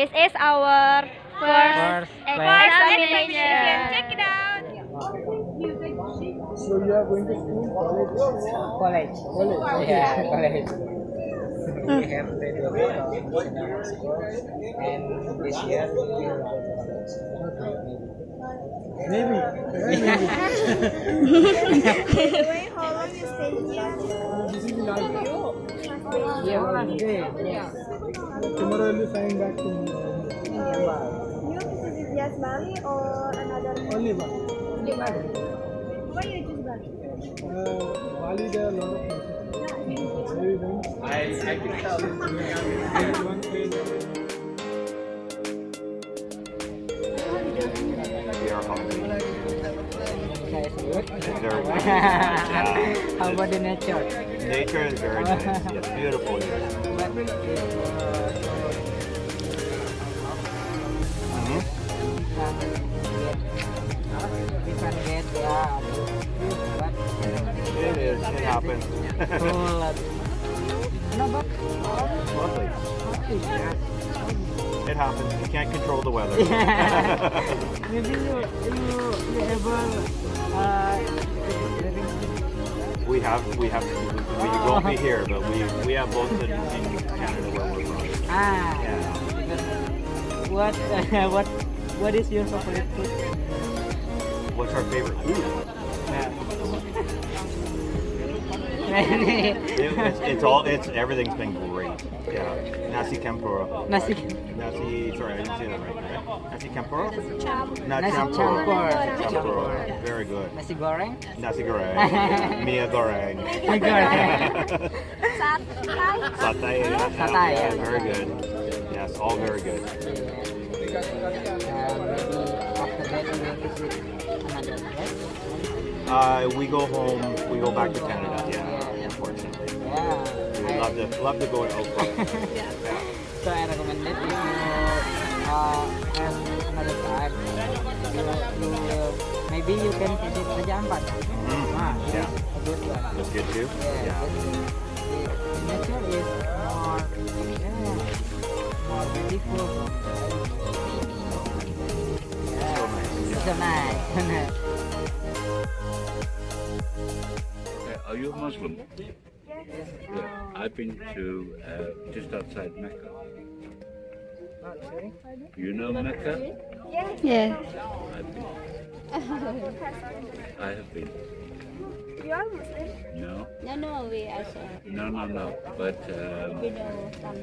This is our first, First examination. Check it out. So you are going to school, college? College. College. Yeah, college. we have graduated from National School, and this year we will go to college. Maybe. Maybe. Wait, how long you stay here? this is life. Yeah, okay. Tomorrow will be flying back to India. You visit just Bali or another? Only one. Why you choose Bali? Uh, Bali, there are a lot of places. I, I can tell. one place. How about the nature? Nature is very nice. It's beautiful here. But it we can get yeah, but It is. It happens. Lovely. It happens. You can't control the weather. maybe you you you ever we have we have we won't be here, but we we have both in, in Canada where we're from. ah Yeah. what what what is your favorite food? What's our favorite food? It- it's, it's all it's everything's been great. Yeah. Nasi tempura. Nasi Nasi. Sorry, I didn't say that right. right? Nasi tempura. Not Nasi tempura. campur. Tempura. Very good. nasi goreng. Nasi goreng. Mia goreng. Nasi goreng. Satay. yeah. Satay, Yeah, yeah. very good. Yes, all very good. Uh, maybe after that we will visit another place. Uh, we go home. We go back to Canada. Yeah, unfortunately. Yeah. We love love to go elsewhere. So I recommend it if you uh, have another time. You, you maybe you can visit Raja Ampat. Mhm. Ah, Yeah. good one. That's good too. Yeah, Yeah. the, nature is more, yeah, more beautiful. So nice. So nice. Uh, Are you a Muslim? Yeah. I've been to uh, just outside Mecca. You know Mecca? Yes. I've been. I have been. You are Muslim? No, No, no, we also no, no, no. But um, we know some.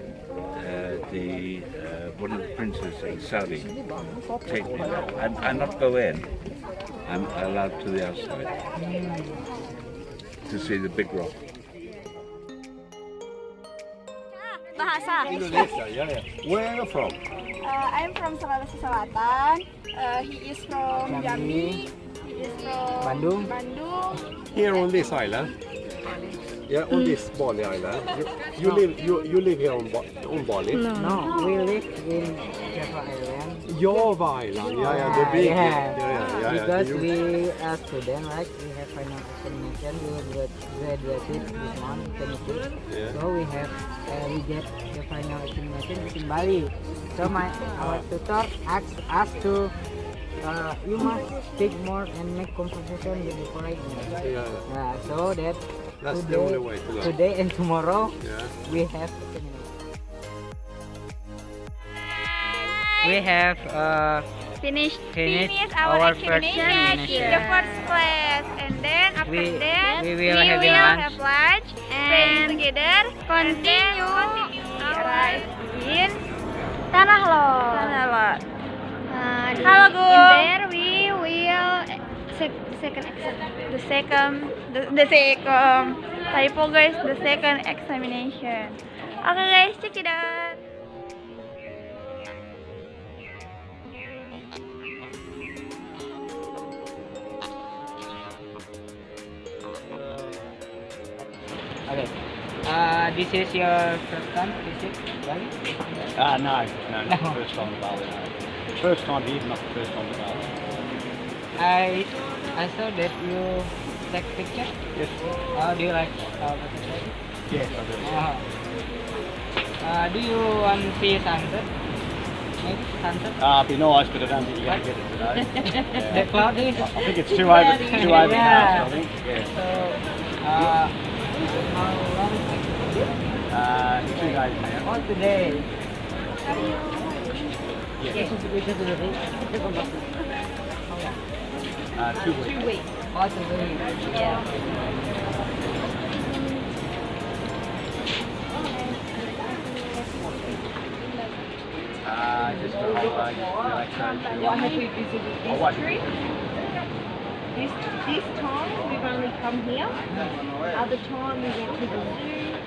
uh, the uh, one of the princes in Saudi take me there. I'm, I'm not go in. I'm allowed to the outside to see the big rock. Bahasa. Indonesia. Yeah, yeah. Where are you from? Uh, I'm from Sulawesi Selatan. Uh, he is from Jambi. He is from Bandung. Bandung. Here on this island. Yeah, on this Bali island. You, you live you you live here on, Ba- on Bali? No. No, we live in Java Island. Java Island. Yeah, yeah, the big. yeah. yeah, yeah, yeah, Because You- we are student, right? We have final examination. We will graduated this month, 26. Yeah. So we have uh, we get the final examination in Bali. So my our tutor asked us to uh, you must speak more and make conversation with the foreigner. yeah, yeah. Uh, so that That's the today, only way to today and tomorrow Yeah. we have examination. We have uh, Finish. Finish Finish our, our first examination in the examination. first class. And then after We- that, we will have lunch. have lunch And and together continue our in Tanah Lot. Tanah Lot. Uh, Halo, in Gung. there we will sec- second exam. The second, the, the second, typo guys, the second examination. Okay guys, check it out. This is your first time, visit Bali. Ah, Uh, no, no, not no. first time to Bali, no. First time here, not the first time to Bali. I, I saw that you take pictures. Yes. Uh, do you like uh, photography? Yes, I do. Uh, uh, do you want to see sunset? Maybe sunset? Uh, it'd be nice, but I don't think you're going to get it today. yeah. the cloud is... I think it's too over, too overcast, yeah. I think. Yeah. So, uh, uh, it's you guys, man. What's the name? Yeah. yeah. Uh, two weeks. Two weeks. Yeah. Uh, just for like, relaxation. What have we visited this oh, tree? This, this time we've only come here. Other time we went to the zoo.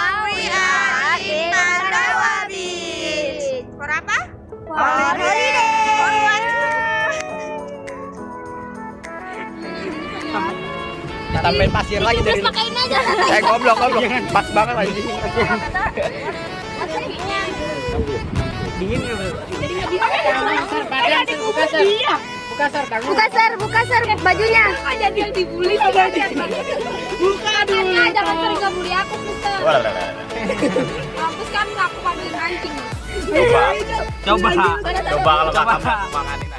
sampai pasir lagi jadi. Aja. Eh goblok goblok. Iya, Pas banget lagi iya. Dingin ya, iya, Buka ser buka ser buka bajunya. Aja dia dibully. Buka dulu. Jangan sering aku, kan, aku anjing. Coba. Coba. Coba kalau makan makan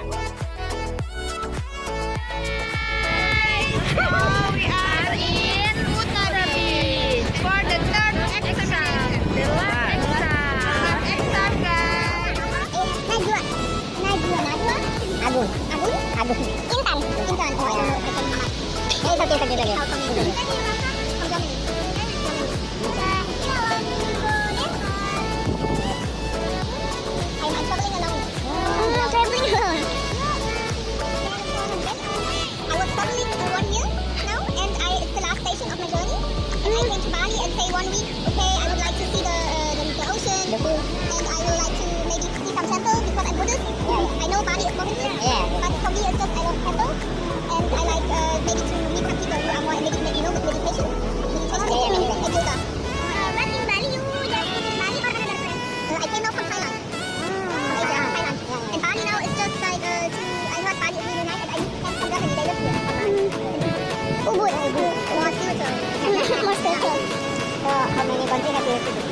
one week, okay, I would like to see the, uh, the, the, ocean, the pool. and I would like to maybe see some temple because I'm Buddhist. Yeah. I know Bali is Buddhist, yeah. but for me it's just I love temple, and I like uh, maybe to meet some people who are more maybe, you know, with meditation, meditation yeah, yeah, and yoga. Uh, what in Bali you just visit Bali or another place? I came out from Thailand. 环境那边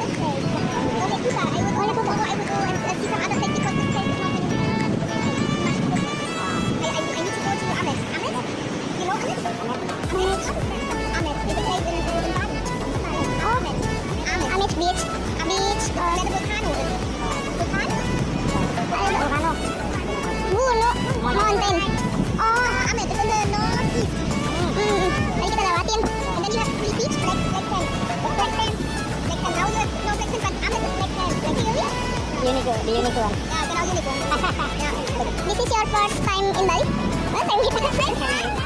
unicorn. Yeah, it's an unicorn. this is your first time in life? First time?